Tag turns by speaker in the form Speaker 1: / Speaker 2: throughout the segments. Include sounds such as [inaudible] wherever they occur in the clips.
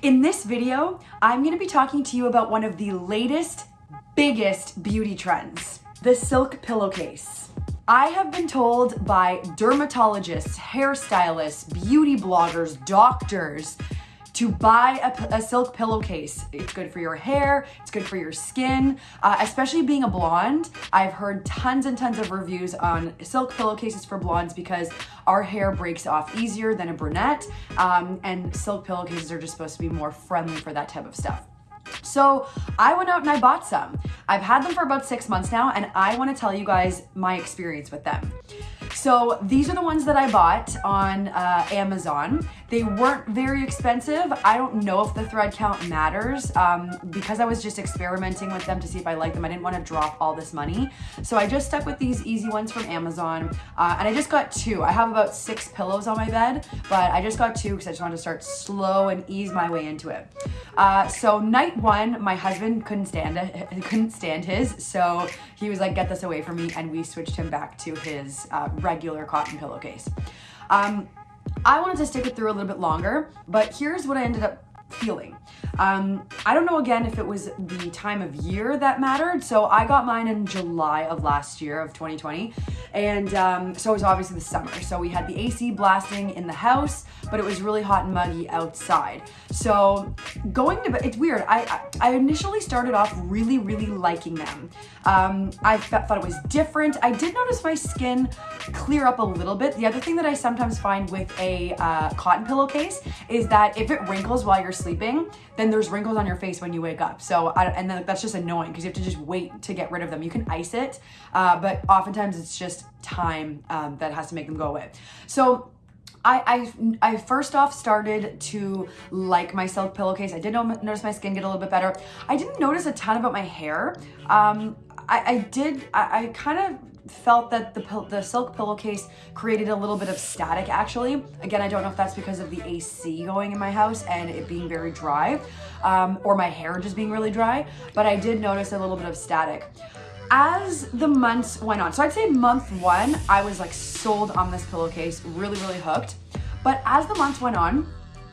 Speaker 1: In this video, I'm gonna be talking to you about one of the latest, biggest beauty trends, the silk pillowcase. I have been told by dermatologists, hairstylists, beauty bloggers, doctors, to buy a, a, silk pillowcase. It's good for your hair, it's good for your skin, uh, especially being a blonde. I've heard tons and tons of reviews on silk pillowcases for blondes because our hair breaks off easier than a brunette, um, and silk pillowcases are just supposed to be more friendly for that type of stuff. So I went out and I bought some. I've had them for about six months now, and I wanna tell you guys my experience with them. So these are the ones that I bought on uh, Amazon. They weren't very expensive. I don't know if the thread count matters um, because I was just experimenting with them to see if I like them. I didn't want to drop all this money. So I just stuck with these easy ones from Amazon uh, and I just got two. I have about six pillows on my bed, but I just got two because I just wanted to start slow and ease my way into it. Uh, so night one, my husband couldn't stand it, [laughs] couldn't stand his. So he was like, get this away from me. And we switched him back to his uh, regular cotton pillowcase. Um, I wanted to stick it through a little bit longer, but here's what I ended up feeling. Um, I don't know again if it was the time of year that mattered. So I got mine in July of last year of 2020. And um, so it was obviously the summer. So we had the AC blasting in the house, but it was really hot and muggy outside. So going to bed, it's weird. I, I initially started off really, really liking them. Um, I thought it was different. I did notice my skin clear up a little bit. The other thing that I sometimes find with a uh, cotton pillowcase is that if it wrinkles while you're sleeping, then there's wrinkles on your face when you wake up. So, I, and then that's just annoying because you have to just wait to get rid of them. You can ice it, uh, but oftentimes it's just time um, that has to make them go away. So I, I, I first off started to like my silk pillowcase. I did notice my skin get a little bit better. I didn't notice a ton about my hair. Um, I, I did, I, I kind of felt that the, the silk pillowcase created a little bit of static actually. Again, I don't know if that's because of the AC going in my house and it being very dry um, or my hair just being really dry, but I did notice a little bit of static. As the months went on, so I'd say month one, I was like sold on this pillowcase, really, really hooked. But as the months went on,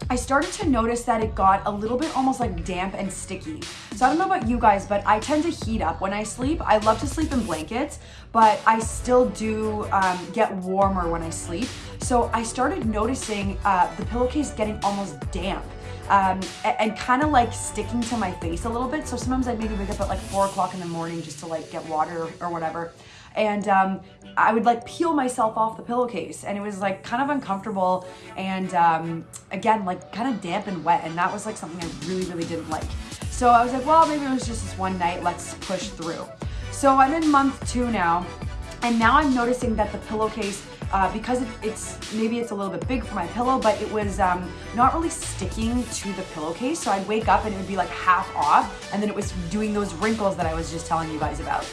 Speaker 1: I started to notice that it got a little bit almost like damp and sticky. So I don't know about you guys, but I tend to heat up when I sleep. I love to sleep in blankets, but I still do um, get warmer when I sleep. So I started noticing uh, the pillowcase getting almost damp. Um, and, kind of like sticking to my face a little bit. So sometimes I'd maybe wake up at like four o'clock in the morning just to like get water or whatever. And um, I would like peel myself off the pillowcase. And it was like kind of uncomfortable and um, again like kind of damp and wet. And that was like something I really really didn't like. So I was like well maybe it was just this one night. Let's push through. So I'm in month two now. And now I'm noticing that the pillowcase uh, because it, it's maybe it's a little bit big for my pillow, but it was um, not really sticking to the pillowcase. So I'd wake up and it would be like half off, and then it was doing those wrinkles that I was just telling you guys about.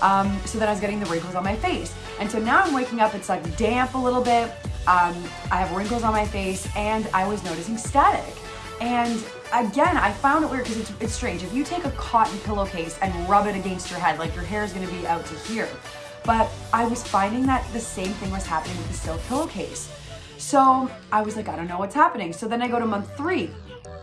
Speaker 1: Um, so then I was getting the wrinkles on my face. And so now I'm waking up, it's like damp a little bit. Um, I have wrinkles on my face and I was noticing static. And again, I found it weird because it's, it's strange. If you take a cotton pillowcase and rub it against your head, like your hair is gonna be out to here. But I was finding that the same thing was happening with the silk pillowcase. So I was like, I don't know what's happening. So then I go to month three.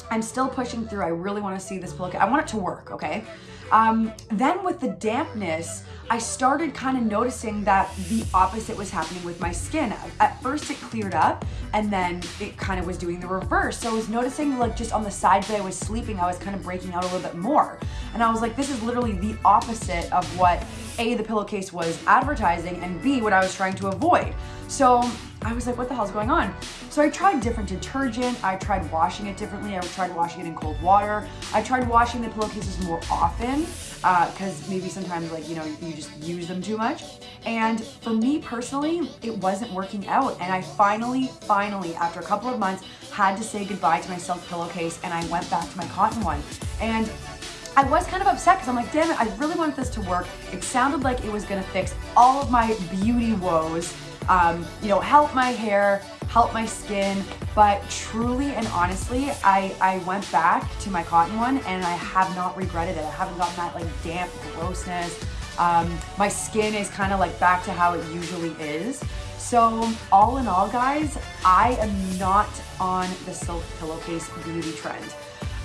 Speaker 1: I'm still pushing through. I really want to see this pillowcase. I want it to work, okay? Um, then with the dampness, I started kind of noticing that the opposite was happening with my skin. At first it cleared up and then it kind of was doing the reverse. So I was noticing like just on the sides that I was sleeping, I was kind of breaking out a little bit more. And I was like, this is literally the opposite of what A, the pillowcase was advertising and B, what I was trying to avoid. So I was like, what the hell's going on? So I tried different detergent. I tried washing it differently. I tried washing it in cold water. I tried washing the pillowcases more often because uh, maybe sometimes like, you know, you just use them too much. And for me personally, it wasn't working out. And I finally, finally, after a couple of months, had to say goodbye to my silk pillowcase and I went back to my cotton one. And I was kind of upset because I'm like, damn it, I really wanted this to work. It sounded like it was gonna fix all of my beauty woes um, you know, help my hair, help my skin. But truly and honestly, I, I went back to my cotton one and I have not regretted it. I haven't gotten that like damp grossness. Um, my skin is kind of like back to how it usually is. So all in all, guys, I am not on the silk pillowcase beauty trend.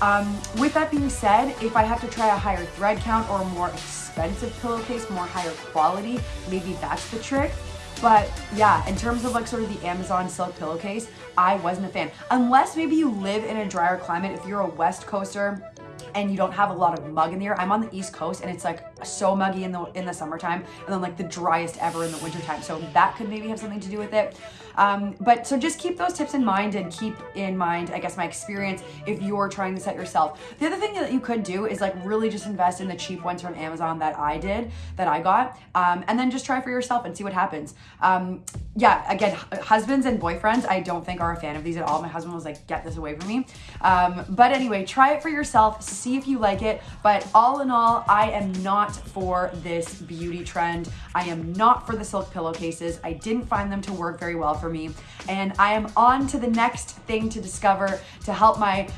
Speaker 1: Um, with that being said, if I have to try a higher thread count or a more expensive pillowcase, more higher quality, maybe that's the trick. But yeah, in terms of like sort of the Amazon silk pillowcase, I wasn't a fan. Unless maybe you live in a drier climate, if you're a West Coaster, and you don't have a lot of mug in the air. I'm on the East Coast and it's like so muggy in the in the summertime and then like the driest ever in the wintertime. So that could maybe have something to do with it. Um, but so just keep those tips in mind and keep in mind, I guess, my experience if you're trying this out yourself. The other thing that you could do is like really just invest in the cheap ones from Amazon that I did, that I got, um, and then just try for yourself and see what happens. Um, yeah, again, husbands and boyfriends, I don't think are a fan of these at all. My husband was like, get this away from me. Um, but anyway, try it for yourself, see if you like it. But all in all, I am not for this beauty trend. I am not for the silk pillowcases. I didn't find them to work very well for me. And I am on to the next thing to discover to help my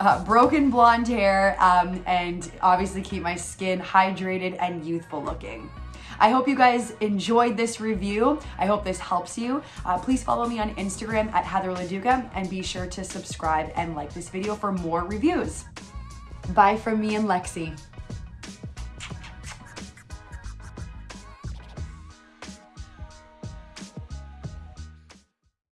Speaker 1: uh, broken blonde hair um, and obviously keep my skin hydrated and youthful looking. I hope you guys enjoyed this review. I hope this helps you. Uh, please follow me on Instagram at Heather LaDuca and be sure to subscribe and like this video for more reviews. Bye from me and Lexi.